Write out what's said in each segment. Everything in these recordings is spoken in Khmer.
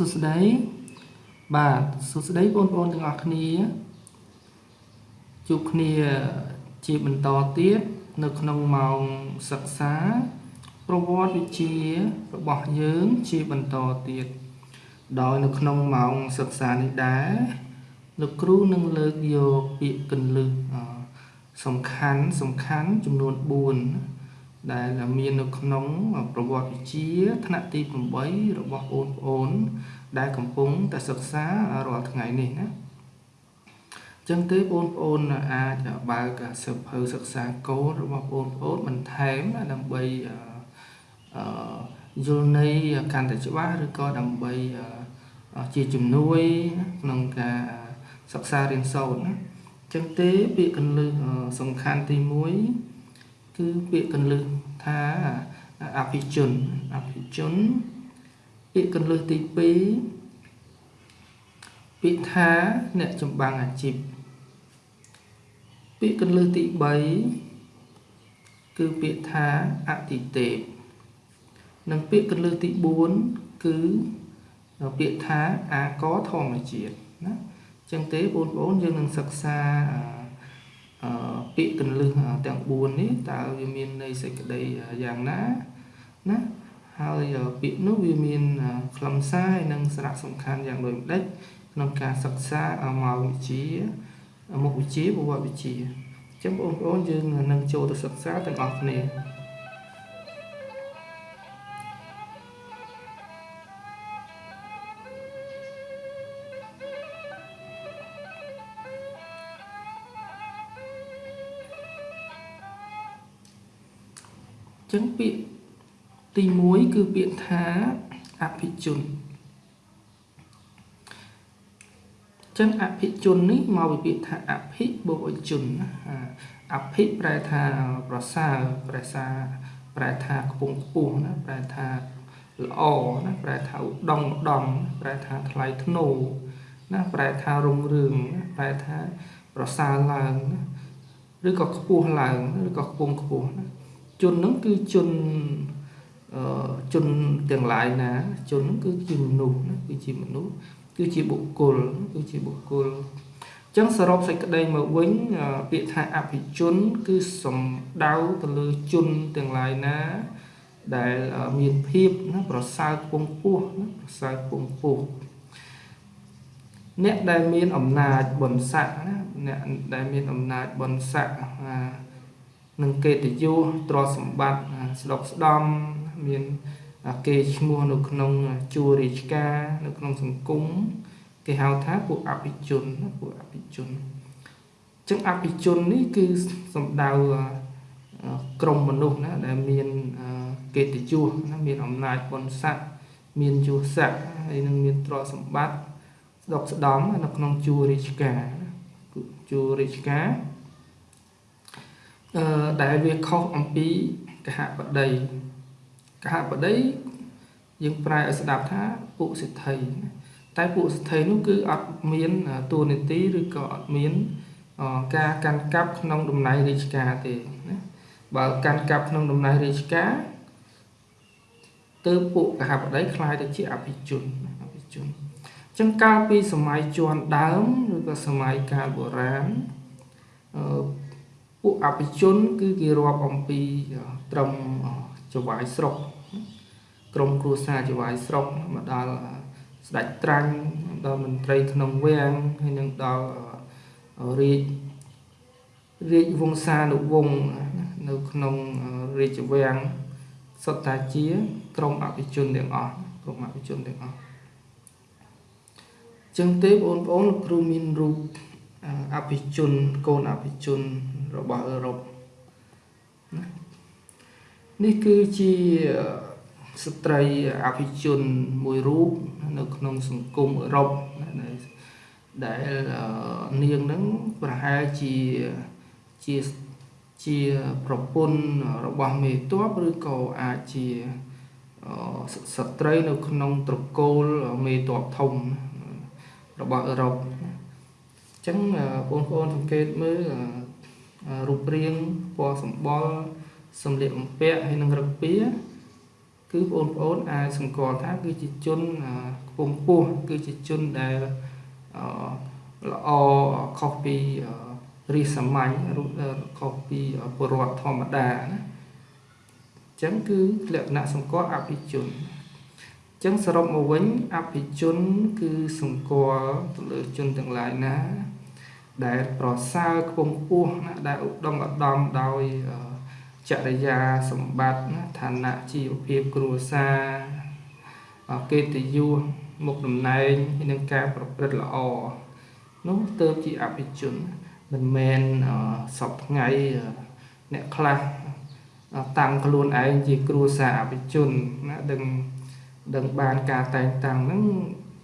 សួស្តីបាទសួស្តីបងប្អូនទាំងអស់គ្នាជួបគ្នាជាបន្តទៀតនៅក្នុងម៉ោងសិក្សា ប្រវត្តិវិទ្យារបស់យើងជាបន្តទៀតដោយនៅក្នុងម៉ោងសិក្សានេះដែរលោកគ្រូនឹងលើកយកពាក្យកន្លឹះសំខាន់សំខាន់ចំនួន4 ដែលមាននៅក្នុងប្រវត្តិវិទ្យាថ្នាក់ទី8របស់បងប្អូន ដែលកំពុងតែសិក្សារាល់ថ្ងៃនេះណាចឹងទេបងប្អូនអាចបើកសិភៅសិក្សាកូដរបស់បងប្អូនបន្ថែមដើម្បីអឺយល់ន័យកាន់តែច្បាស់ឬក៏ដើម្បីជាជំនួយក្នុងការសិក្សារៀនសូត្រណាចឹងទេពាក្យកន្លឹះសំខាន់ទី1 គឺពាក្យកន្លឹះថាអភិជនអភិជនពាក្យកន្លឹះទី2ពាក្យថាអ្នកចម្បាំងអាជីពពាក្យកន្លឹះទី3គឺពាក្យថាអតិទេពនិងពាក្យកន្លឹះទី4គឺពាក្យថាអាកធម្មជាតិណាអញ្ចឹងទេបងប្អូនយើងនឹងសិក្សាអឺ ពាក្យកន្លឹះទាំង4នេះតើវាមានន័យសេចក្តីយ៉ាងណាណាហើយពាក្យនោះវាមានខ្លឹមសារនិងសារៈសំខាន់យ៉ាងដូចម្ដេចក្នុងការសិក្សាមកវិជ្ជាមុខវិជ្ជាប្រវត្តិវិទ្យាអញ្ចឹងបងប្អូនយើងនឹងចូលទៅសិក្សាទាំងអស់គ្នា ចឹងពាក្យទី1គឺពាក្យថាអភិជនចឹងអភិជននេះមកពីពាក្យថាអភិបូកជនអភិប្រែថាប្រសើរប្រែសាប្រែថាខ្ពង់ខ្ពស់ណាប្រែថាល្អណាប្រែថាឧត្តមឧត្តមប្រែថាថ្លៃថ្នូរណាប្រែថារុងរឿងប្រែថាប្រសើរឡើងណាឬក៏ខ្ពស់ឡើងឬក៏ខ្ពង់ខ្ពស់ណា ជននឹងគឺជនអឺជនទាំងឡាយណាជននឹងគឺជាមនុស្សណាគឺជាមនុស្សគឺជាបុគ្គលគឺជាបុគ្គលអញ្ចឹងសរុបសេចក្តីមកវិញពាក្យថាអភិជន គឺសំដៅទៅលើជនទាំងឡាយណា ដែលមានភាពណាប្រសើរពងពោះណាប្រសើរពងពោះអ្នកដែលមានអំណាចបុណ្យស័ក្តិណាអ្នកដែលមានអំណាចបុណ្យស័ក្តិ និងកិត្តិយសទ្រព្យសម្បត្តិស្ដុកស្ដំមានគេឈ្មោះនៅក្នុងជួររាជការនៅក្នុងសង្គមគេហៅថាពួកអភិជនពួកអភិជនចឹងអភិជននេះគឺសំដៅក្រុមមនុស្សណាដែលមានកិត្តិយសណាមានអំណាចបុណ្យស័ក្តិមានយសស័ក្តិហើយនឹងមានទ្រព្យសម្បត្តិស្ដុកស្ដំនៅក្នុងជួររាជការជួររាជការអឺ ដែលវាខុសអំពីកហបតីកហបតីយើងប្រែឲ្យស្ដាប់ថាពុសិទ្ធិតែពុសិទ្ធិនោះគឺអត់មានតួនាទីឬក៏អត់មានការកាន់កាប់ក្នុងតំណែងរាជការទេណាបើកាន់កាប់ក្នុងតំណែងរាជការទើបពួកកហបតីคล้ายទៅជាអភិជនអភិជនអញ្ចឹងកាលពីសម័យជួនដើមឬក៏សម័យកាលបុរាណអឺ ពួកអភិជន គឺគេរាប់អំពីត្រឹមចវាយស្រុកក្រមគ្រួសារចវាយស្រុកមកដល់ស្ដេចត្រាញ់ដល់មន្ត្រីក្នុងវាំងហើយនឹងដល់រាជរាជវង្សានុវង្សនៅក្នុងរាជវាំងសុទ្ធតែជាក្រមអភិជនទាំងអស់ក្រមអភិជនទាំងអស់ចឹងទេបងប្អូនលោកគ្រូមានរូបអភិជនកូនអភិជន របស់អឺរ៉ុបណានេះគឺជាស្ត្រីអភិជនមួយរូបនៅក្នុងសង្គមអឺរ៉ុបដែលនាងនឹងប្រហែលជាជាជាប្រពន្ធរបស់មេតបឬក៏អាចជាស្ត្រីនៅក្នុងត្រកូលមេតបធំរបស់អឺរ៉ុបអញ្ចឹងបងប្អូនសង្កេតមើល រូបរាងពណ៌សម្បុរសម្លៀកបំពាក់ហើយនឹងរឹកពីគឺបងប្អូនអាចសម្គាល់ថាគឺជាជនខ្ពង់ខ្ពស់គឺជាជនដែលល្អខុសពីរីសាមញ្ញខុសពីពលរដ្ឋធម្មតាណាអញ្ចឹងគឺលក្ខណៈសម្គាល់អភិជនអញ្ចឹងសរុបមកវិញអភិជនគឺសម្គាល់ទៅលើជនទាំងឡាយណា ដែលប្រសើរខ្ពង់ខ្ពស់ណាដែលឧត្តមឧត្តមដោយចរិយាសម្បត្តិណាឋានៈជីវភាពគ្រួសារកិត្តិយសមុខតំណែងនិងការប្រព្រឹត្តល្អនោះទៅជាអភិជនមិនមែនសពថ្ងៃអ្នកខ្លះតាំងខ្លួនឯងជាគ្រួសារអភិជនណាដឹងដឹងបានការតែងតាំងហ្នឹង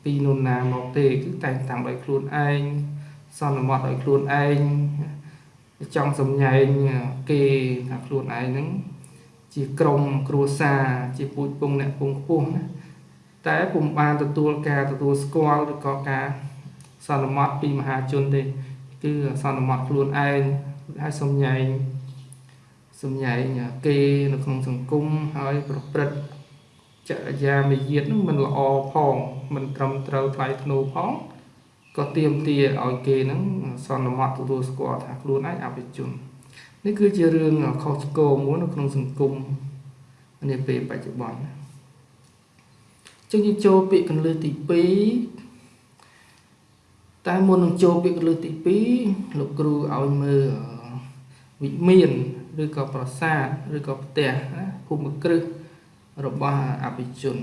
ពីនោះណាមកទេគឺតែងតាំងដោយខ្លួនឯង សន្មត់ដោយខ្លួនឯងចង់សម្ញែងគេថាខ្លួនឯងហ្នឹងជាក្រុមគ្រួសារជាពូជពងអ្នកពងខ្ពស់ណាតែពុំបានទទួលការទទួលស្គាល់ឬក៏ការសន្មត់ពីមហាជនទេគឺសន្មត់ខ្លួនឯងហើយសម្ញែងសម្ញែងគេនៅក្នុងសង្គមហើយប្រព្រឹត្តចរិយាមាយាទនឹងមិនល្អផងមិនត្រឹមត្រូវថ្លៃថ្នូរផង ក៏ទៀមទាឲ្យគេនឹងសន្មត់ទទួលស្គាល់ថាខ្លួនឯងអភិជននេះគឺជារឿងខុសឆ្គងមួយនៅក្នុងសង្គមនាពេលបច្ចុប្បន្នចឹងយើងចូលពាក្យកន្លឹះទី2តែមុននឹងចូលពាក្យកន្លឹះទី2លោកគ្រូឲ្យមើលវិមានឬក៏ប្រាសាទឬក៏ផ្ទះណាភូមិគ្រឹះរបស់អភិជន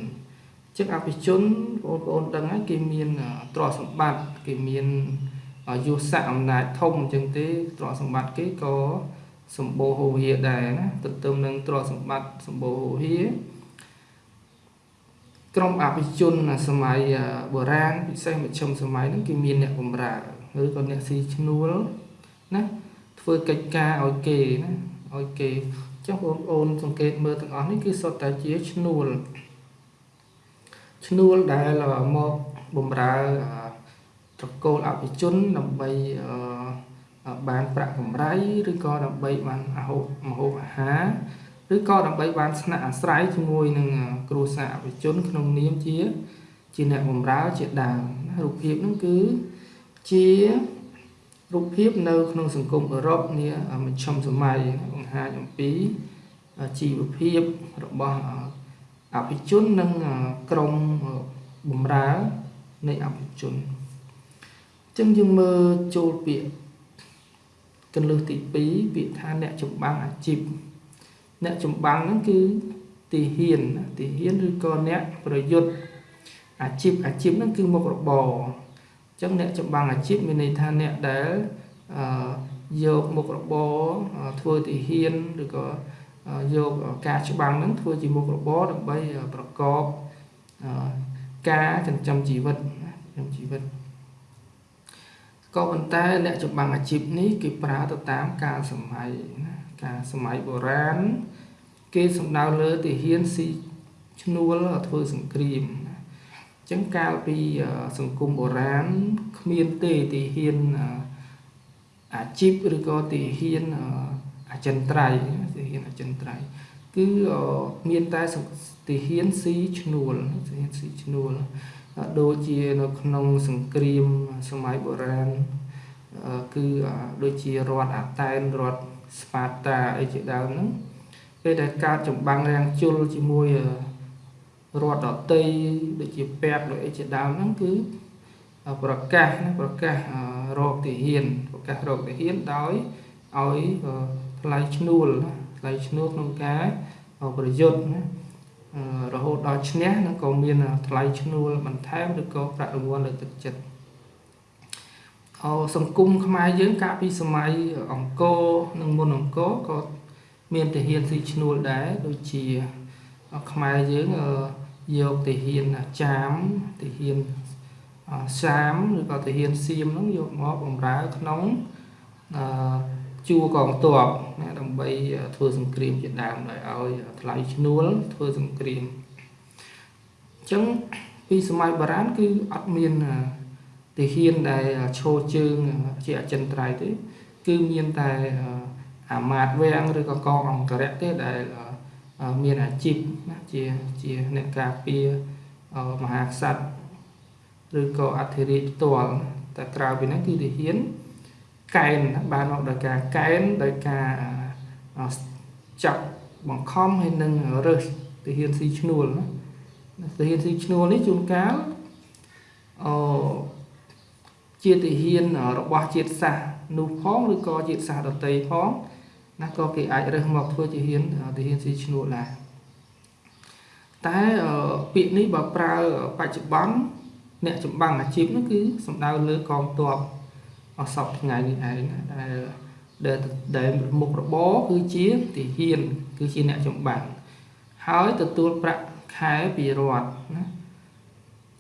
ចឹងអភិជនបងប្អូនដឹងហើយគេមានទ្រព្យសម្បត្តិគេមានយុស័កអំណាចធំអញ្ចឹងទេទ្រព្យសម្បត្តិគេក៏សម្បូរហូរហៀដែរណាទន្ទឹមនឹងទ្រព្យសម្បត្តិសម្បូរហូរហៀក្រុមអភិជនសម័យបុរាណពិសេសមជ្ឈិមសម័យហ្នឹងគេមានអ្នកបម្រើឬក៏អ្នកស៊ីឈ្នួលណាធ្វើកិច្ចការឲ្យគេណាឲ្យគេចុះបងប្អូនសង្កេតមើលទាំងអស់នេះគឺសុទ្ធតែជាឈ្នួល ឈ្នួលដែលមកបំរើត្រកូលអភិជនដើម្បីបានប្រាក់កម្រៃឬក៏ដើម្បីបានអាហូបមហូបអាហារឬក៏ដើម្បីបានស្នាក់អាស្រ័យជាមួយនឹងគ្រួសារអភិជនក្នុងនាមជាជាអ្នកបម្រើជាដើមរូបភាពហ្នឹងគឺជារូបភាពនៅក្នុងសង្គមអឺរ៉ុបនាមជ្ឈមសម័យបង្ហាញអំពីជីវភាពរបស់ អភិជននិងក្រុមបំរើនៃអភិជនអញ្ចឹងយើងមើលចូលពាក្យកន្លឹះទី2ពាក្យថាអ្នកចម្បាំងអាជីពអ្នកចម្បាំងហ្នឹងគឺទីហ៊ានទីហ៊ានឬក៏អ្នកប្រយុទ្ធអាជីពអាជីពហ្នឹងគឺមុខរបរអញ្ចឹងអ្នកចម្បាំងអាជីពមានន័យថាអ្នកដែលអឺយកមុខរបរធ្វើទីហ៊ានឬក៏ យកការច្បាំងហ្នឹងធ្វើជាមុខរបរដើម្បីប្រកបការចិញ្ចឹមជីវិតចិញ្ចឹមជីវិតក៏ប៉ុន្តែអ្នកចម្បាំងអាជីពនេះគេប្រើទៅតាមការសម័យណាការសម័យបុរាណគេសំដៅលើទាហានស៊ីឈ្នួលធ្វើសង្គ្រាមណាអញ្ចឹងកាលពីសង្គមបុរាណគ្មានទេទាហានអាជីពឬក៏ទាហានអចិន្ត្រៃយ៍ទាហានអ ចិន្ត្រៃយ៍គឺមានតែទាហានស៊ីឈ្នួលទាហានស៊ីឈ្នួលដូចជានៅក្នុងសង្គ្រាមសម័យបុរាណគឺដូចជារដ្ឋអាតែនរដ្ឋស្ប៉ាតាអីជាដើមហ្នឹងពេលដែលកើតចម្បាំងរាំងជលជាមួយរដ្ឋដតីដូចជាពេទ្យដូចអីជាដើមហ្នឹងគឺប្រកាសណាប្រកាសរកទាហានប្រកាសរកទាហានដោយឲ្យថ្លៃឈ្នួលណា ថ្លៃឈ្នួលក្នុងការប្រយុទ្ធណារហូតដល់ឈ្នះនឹងក៏មានថ្លៃឈ្នួលបន្ថែមឬក៏ប្រាក់រង្វាន់លើទឹកចិត្តអសង្គមខ្មែរយើងកាលពីសម័យអង្គរនិងមុនអង្គរក៏មានទាហានស៊ីឈ្នួលដែរដូចជាខ្មែរយើងយកទាហានចាមទាហានសាមឬក៏ទាហានសៀមហ្នឹងយកមកបម្រើក្នុងអឺ ជួរកងទ័ពណាដើម្បីធ្វើសង្គ្រាមជាដើមដោយឲ្យថ្លៃឈ្នួលធ្វើសង្គ្រាមអញ្ចឹងពីសម័យបុរាណគឺអត់មានទាហានដែលឈរជើងជាអចិន្ត្រៃយ៍ទេគឺមានតែអាមាត្យវាំងឬក៏កងអង្គរៈទេដែលមានអាជីពណាជាជាអ្នកការពារមហាក្សត្រឬក៏អធិរាជផ្ទាល់តែក្រៅពីហ្នឹងគឺទាហាន កែនបានមកដោយការកែនដោយការចាប់បង្ខំហើយនឹងរើសទាហានស៊ីឈ្នួលណាទាហានស៊ីឈ្នួលនេះជួនកាលអឺជាទាហានរបស់ជាតិសាសន៍នោះផងឬក៏ជាតិសាសន៍ដតីផងណាក៏គេអាចរើសមកធ្វើជាហ៊ានទាហានស៊ីឈ្នួលដែរតែពាក្យនេះបើប្រើបច្ចុប្បន្នអ្នកចម្បាំងអាជីពនោះគឺសំដៅលើកងទ័ព អសពថ្ងៃនេះឯងដែលដែលដែលមុខរបរគឺជាទាហាន គឺជាអ្នកចម្បាំងហើយទទួលប្រាក់ខែពីរដ្ឋណា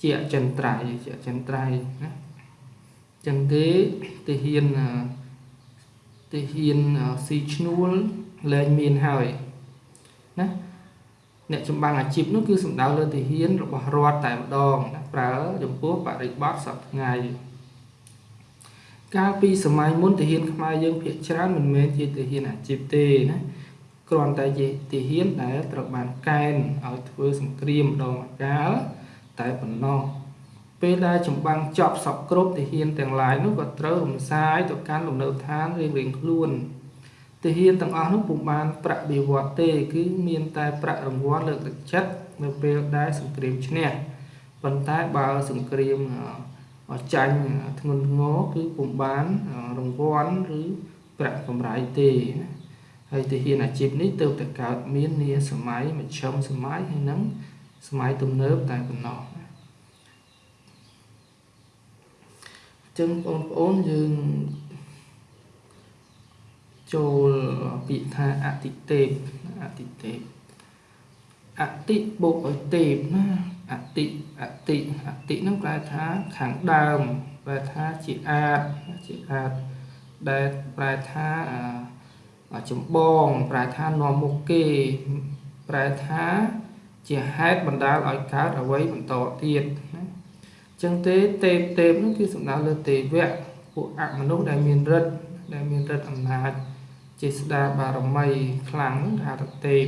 ជាអចិន្ត្រៃយ៍ជាអចិន្ត្រៃយ៍ណាចឹងទេទាហានទាហានស៊ីឈ្នួលលែងមានហើយណាអ្នកចម្បាំងអាជីពនោះគឺសំដៅលើទាហានរបស់រដ្ឋតែម្ដងណាប្រើចំពោះបរិបទសប្តាហ៍ថ្ងៃ កាលពីសម័យមុនទាហានខ្មែរយើងភាគច្រើនមិនមែនជាទាហានអាជីពទេណាគ្រាន់តែជាទាហានដែលត្រូវបានកែនឲ្យធ្វើសង្គ្រាមម្ដងម្កាលតែប៉ុណ្ណោះពេលដែលចម្បាំងចប់សពគ្រប់ទាហានទាំងឡាយនោះក៏ត្រូវរំសាយទៅកាន់លំនៅឋានរៀងៗខ្លួនទាហានទាំងអស់នោះពុំបានប្រាក់បៀវត្សទេ គឺមានតែប្រាក់រង្វាន់លើកទឹកចិត្តនៅពេលដែលសង្គ្រាមឈ្នះប៉ុន្តែបើសង្គ្រាម ចាញ់ធ្ងន់ធ្ងរគឺពុំបានរង្វាន់ឬប្រាក់កម្រៃទេហើយទាហានអាជីពនេះទើបតែកើតមាននាសម័យមជ្ឈិមសម័យហើយនឹងសម័យទំនើបតែប៉ុណ្ណោះចឹងបងប្អូនយើងចូលពាក្យថាអតិទេពអតិទេពអតិបូកឲ្យទេពណាអតិ អតិអតិហ្នឹងប្រែថាខាងដើមប្រែថាជាអាចជាអាចដែលប្រែថាចម្បងប្រែថានាំមុខគេប្រែថាជាហេតុបណ្ដាលឲ្យកើតអ្វីបន្តទៀតណាចឹងទេទេពទេពនោះគឺសំដៅលើទេវៈពួកអមនុស្សដែលមានរិទ្ធដែលមានរិទ្ធអំណាចចេស្តាបារមីខ្លាំងនោះថាទេព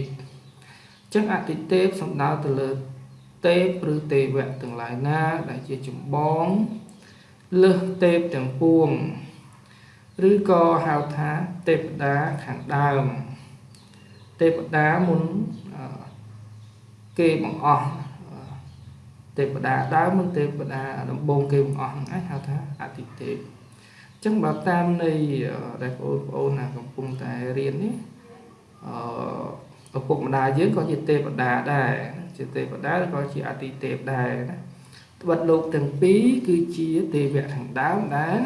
ចឹងអតិទេពសំដៅទៅលើ ទេពឬទេវៈទាំងឡាយណា ដែលជាចម្បងលើសទេពទាំងពួង ឬក៏ហៅថាទេពតាខាងដើម ទេពតាមុនគេបង្អស់ទេវតាដើមនិងទេវតាដំបូងគេបង្អស់ហ្នឹងឯងហៅថាអតិទេពអញ្ចឹងបើតាមនៃដែលបងប្អូនណាកំពុងតែរៀននេះអឺឪពុកម្ដាយយើងក៏ជាទេវតាដែរ ជាទេវតាក៏ជាអតិទេពដែរណាត្បិតលោកទាំងពីរគឺជាទេវៈខាងដើមដែល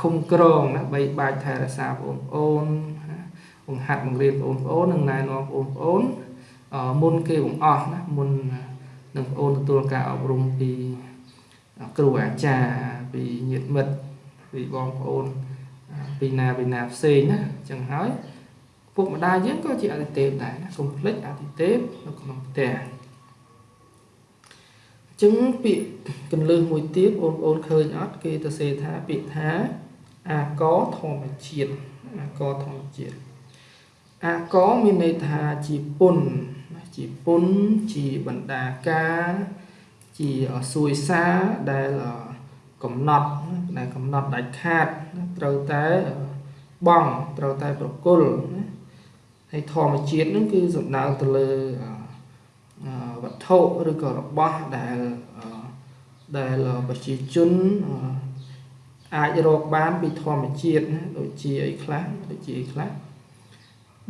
ឃុំក្រងណាបីបាច់ថែរក្សាបងប្អូនបង្ហាត់បង្រៀនបងប្អូននិងណែនាំបងប្អូនមុនគេបង្អស់ណាមុននឹងបងអូនទទួលការអប់រំពីគ្រូអាចារ្យពីញាតិមិត្តពីបងប្អូនពីណាពីណាផ្សេងណាអញ្ចឹងហើយ ពុកម្ដាយយើងក៏ជាអតិទេពដែរណាកុំភ្លេចអតិទេពនៅក្នុងផ្ទះចឹងពាក្យកន្លឹះមួយទៀតបងប្អូនឃើញអត់គេទៅសេថាពាក្យថាអាកធម្មជាតិអាកធម្មជាតិអាកមានន័យថាជាពុនជាពុនជាបណ្ដាការជាសួយសាដែលកំណត់ដែលកំណត់ដាច់ខាតត្រូវតែបងត្រូវតែប្រគល់ ហើយធម្មជាតិនឹងគឺសំដៅទៅលើវត្ថុឬក៏របស់ដែលដែលប្រជាជនអាចរកបានពីធម្មជាតិណាដូចជាអីខ្លះដូចជាអីខ្លះ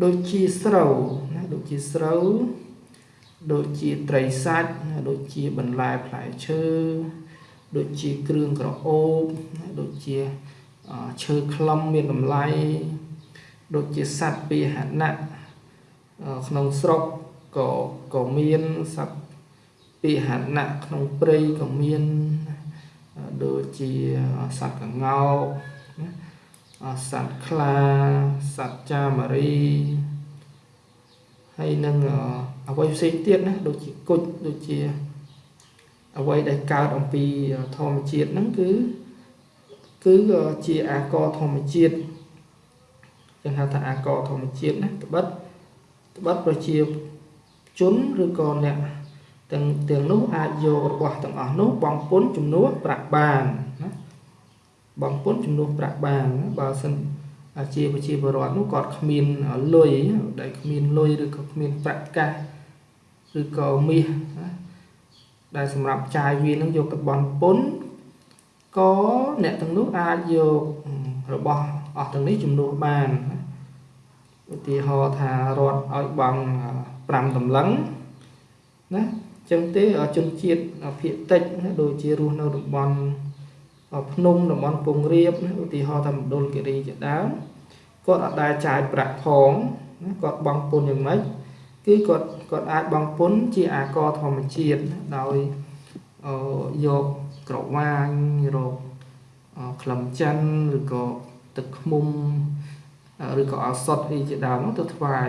ដូចជាស្រូវណាដូចជាស្រូវដូចជាត្រីសាច់ដូចជាបន្លែផ្លែឈើដូចជាគ្រឿងក្រអូបដូចជាឈើខ្លឹមមានតម្លៃ ដូចជាសត្វពាហនៈក្នុងស្រុកក៏ក៏មានសត្វពាហនៈក្នុងព្រៃក៏មានដូចជាសត្វកង្កោកសត្វខ្លាសត្វចាមរីហើយនឹងអ្វីផ្សេងទៀតណាដូចជាគុជដូចជាអ្វីដែលកើតអំពីធម្មជាតិហ្នឹងគឺគឺជាអាកធម្មជាតិ ចឹងហៅថាអាកធម្មជាតិណាត្បិតត្បិតប្រជាជនឬក៏អ្នកទាំងទាំងនោះអាចយករបស់ទាំងអស់នោះបង់ពន្ធជំនួសប្រាក់បានណាបង់ពន្ធជំនួសប្រាក់បានបើសិនជាប្រជាពលរដ្ឋនោះគាត់គ្មានលុយដែលគ្មានលុយឬក៏គ្មានប្រាក់កាសឬក៏មាសណាដែលសម្រាប់ចាយវានឹងយកទៅបន់ពន្ធក៏អ្នកទាំងនោះអាចយករបស់ អស់ទាំងនេះជំនួសបានឧទាហរណ៍ថារដ្ឋឲ្យបង់5តម្លឹងណាចឹងទេជនជាតិភាគតិចដូចជារស់នៅតំបន់ភ្នំតំបន់ពងរៀបឧទាហរណ៍ថាមណ្ឌលគិរីជាដើមគាត់អត់ដែលចាយប្រាក់ផងគាត់បង់ពន្ធយ៉ាងម៉េចគឺគាត់គាត់អាចបង់ពន្ធជាអាករធម្មជាតិដោយយកក្រវាញរកក្លឹមច័ន្ទឬក៏ ទឹកឃ្មុំឬក៏អសតអីជាដើមទៅថ្វាយ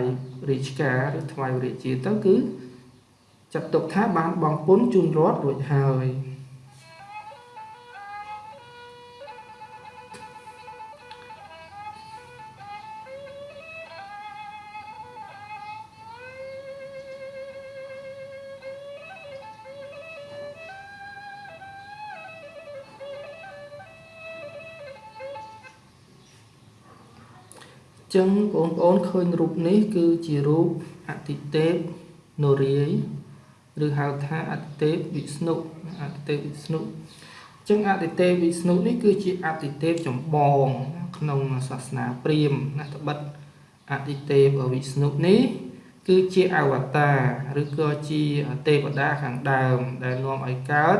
រាជការឬថ្វាយរាជាទៅគឺចាត់ទុកថាបានបង់ពន្ធជូនរដ្ឋរួចហើយ ចឹងបងប្អូនឃើញរូបនេះគឺជារូបអតិទេពនរាយឬហៅថាអតិទេពវិស្ណុអតិទេពវិស្ណុចឹងអតិទេពវិស្ណុនេះគឺជាអតិទេពចម្បង ក្នុងសាសនាព្រាហ្មណ៍ណាត្បិតអតិទេពវិស្ណុនេះគឺជាអវតារឬក៏ជាទេវតាខាងដើម ដែលនាំឲ្យកើត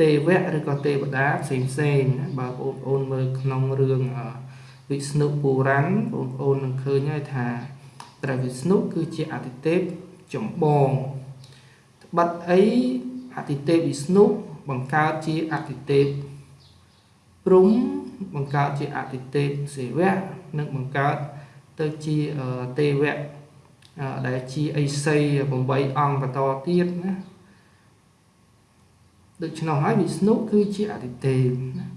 ទេវៈឬក៏ទេវតាផ្សេងផ្សេងបើបងប្អូនមើលក្នុងរឿង វិស្ណុពុរាណបងប្អូននឹងឃើញហើយថាព្រះវិស្ណុគឺជាអតិទេពចម្បងបិទអីអតិទេពវិស្ណុបង្កើតជាអតិទេពព្រំបង្កើតជាអតិទេពសេវៈនិងបង្កើតទៅជាទេវៈដែលជាអិសី8អង្គបន្តទៀតណាដូច្នោះហើយវិស្ណុគឺជាអតិទេពណា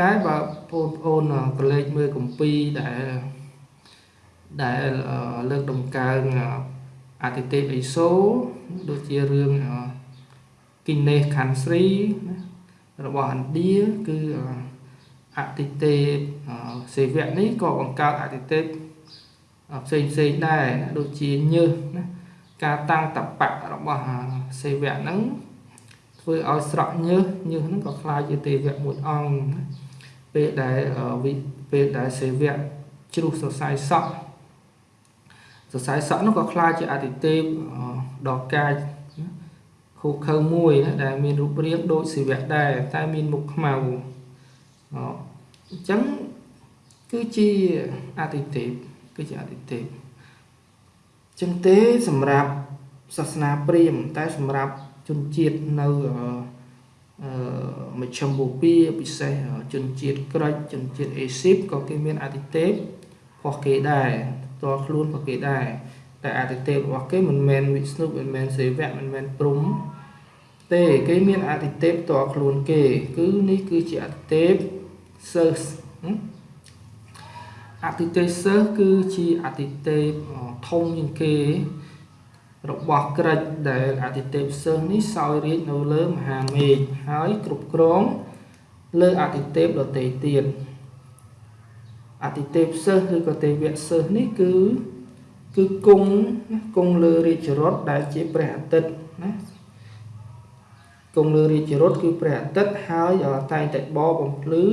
តែបើបងប្អូនក៏លេចមើលកម្ពីដែលដែលលើកដំកើងអតិទេពអេសូដូចជារឿងគិនេសខាន់ស្រីរបស់ឥណ្ឌាគឺអតិទេពសេវៈនេះក៏បង្កើតអតិទេពផ្សេងផ្សេងដែរដូចជាញើសណាការតាំងតបៈរបស់សេវៈហ្នឹងធ្វើឲ្យស្រក់ញើសញើសហ្នឹងក៏คล้ายជាទេវៈមួយអង្គ ពេលដែលពេលដែលសេវៈជ្រុះសរសៃសក់សរសៃសក់នោះក៏ខ្លាចជាអតិទេពដល់កាយខូខើមួយដែលមានរូបរាងដូចសិវៈដែរតែមានមុខខ្មៅអញ្ចឹងគឺជាអតិទេពគឺជាអតិទេពចឹងទេសម្រាប់សាសនាព្រាហ្មណ៍តែសម្រាប់ជនជាតិនៅ មជ្ឈមបូព៌ាពិសេសជនជាតិក្រិចជនជាតិអេស៊ីបក៏គេមានអតិទេពរបស់គេដែរផ្ទាល់ខ្លួនរបស់គេដែរតែអតិទេពរបស់គេមិនមែនវិស្ណុមិនមែនសេវៈមិនមែនព្រំទេគេមានអតិទេពផ្ទាល់ខ្លួនគេ គឺនេះគឺជាអតិទេពសិស្សអតិទេពសិស្សគឺជាអតិទេពធំជាងគេ របស់ក្រិចដែលអតិទេពសិស្សនេះសោយរាជនៅលើមហាមេឃហើយគ្រប់គ្រងលើអតិទេពដទៃទៀតអតិទេពសិស្សឬក៏ទេវៈសិស្សនេះគឺគឺគង់ណាគង់លើរាជរថដែលជាព្រះអាទិត្យណាគង់លើរាជរថគឺព្រះអាទិត្យហើយតែងតែបបបំភ្លឺ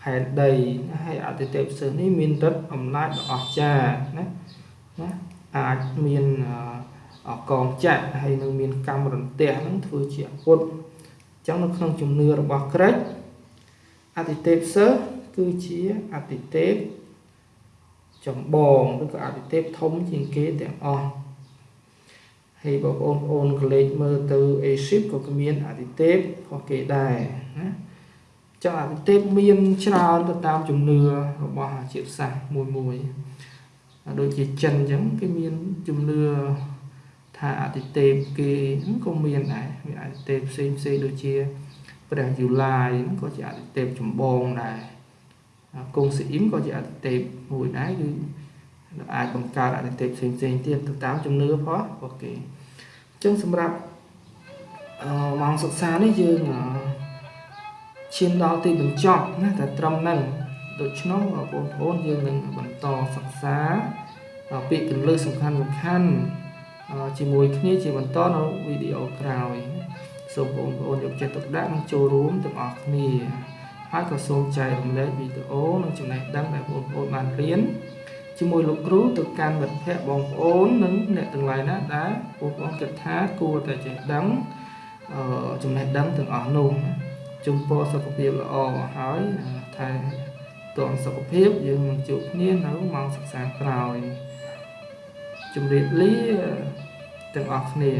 ផែនដីហើយអតិទេពសិស្សនេះមានឫទ្ធិអំណាចដ៏អស្ចារ្យណាណាអាចមាន កងចាក់ហើយនឹងមានកម្មរន្ទះនឹងធ្វើជាអាវុធអញ្ចឹងនៅក្នុងជំនឿរបស់ក្រិចអតិទេពសិស្សគឺជាអតិទេពចម្បងឬក៏អតិទេពធំជាងគេទាំងអស់ហើយបងប្អូនប្អូនកលេចមើលទៅអេស៊ីបក៏មានអតិទេពរបស់គេដែរណាចឹងអតិទេពមានច្រើនទៅតាមជំនឿរបស់ជាតិសាសន៍មួយមួយដូចជាចិនអញ្ចឹងគេមានជំនឿ ថាអតិទេពគេក៏មានដែរមានអតិទេពផ្សេងផ្សេងដូចជាព្រះយូឡាយហ្នឹងក៏ជាអតិទេពចម្បងដែរគង់ស៊ីអ៊ីមក៏ជាអតិទេពមួយដែរគឺអាចបង្កើតអតិថិផ្សេងផ្សេងទៀតទៅតាមជំនឿផងអូខេអញ្ចឹងសម្រាប់អឺម៉ោងសិក្សានេះយើងឈានដល់ទីបញ្ចប់ណាតែត្រឹមហ្នឹងដូច្នោះបងប្អូនយើងនឹងបន្តសិក្សាពាក្យកន្លឹះសំខាន់សំខាន់ ជាមួយគ្នាជាបន្តនៅវីដេអូក្រោយសូមបងប្អូនយកចិត្តទុកដាក់និងចូលរួមទាំងអស់គ្នាហើយក៏សូមចែករំលែកវីដេអូនិងចំណេះដឹងដែលបងប្អូនបានរៀនជាមួយលោកគ្រូទៅកាន់មិត្តភ័ក្តិបងប្អូននិងអ្នកទាំងឡាយណាដែលបងប្អូនគិតថាគួរតែចេះដឹងចំណេះដឹងទាំងអស់នោះជំពរសុខភាពល្អហើយថែទាំសុខភាពយើងនឹងជួបគ្នានៅម៉ោងសិក្សាក្រោយជំរាបលា ទាំងអស់គ្នា